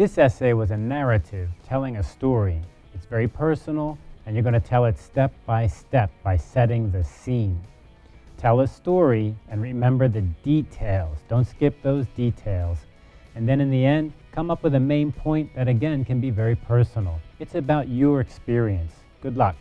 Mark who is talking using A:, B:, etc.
A: This essay was a narrative telling a story. It's very personal, and you're going to tell it step by step by setting the scene. Tell a story and remember the details. Don't skip those details. And then in the end, come up with a main point that again can be very personal. It's about your experience. Good luck.